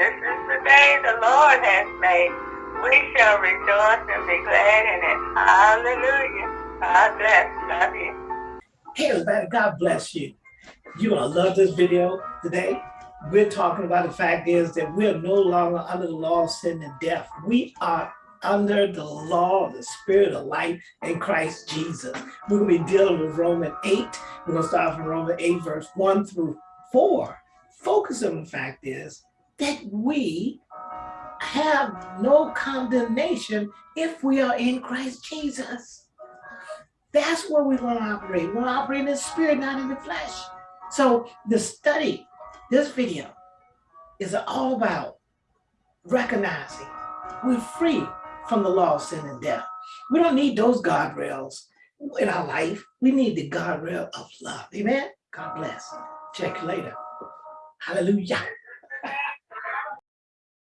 This is the day the Lord has made. We shall rejoice and be glad in it. Hallelujah. God bless. Love you. Hey everybody, God bless you. You're gonna love this video today. We're talking about the fact is that we're no longer under the law of sin and death. We are under the law of the spirit of life in Christ Jesus. We're gonna be dealing with Romans 8. We're gonna start from Romans 8, verse 1 through 4. Focus on the fact is that we have no condemnation if we are in Christ Jesus. That's where we want to operate. We want to operate in the spirit, not in the flesh. So the study, this video, is all about recognizing we're free from the law of sin and death. We don't need those guardrails in our life. We need the guardrail of love. Amen. God bless. Check you later. Hallelujah.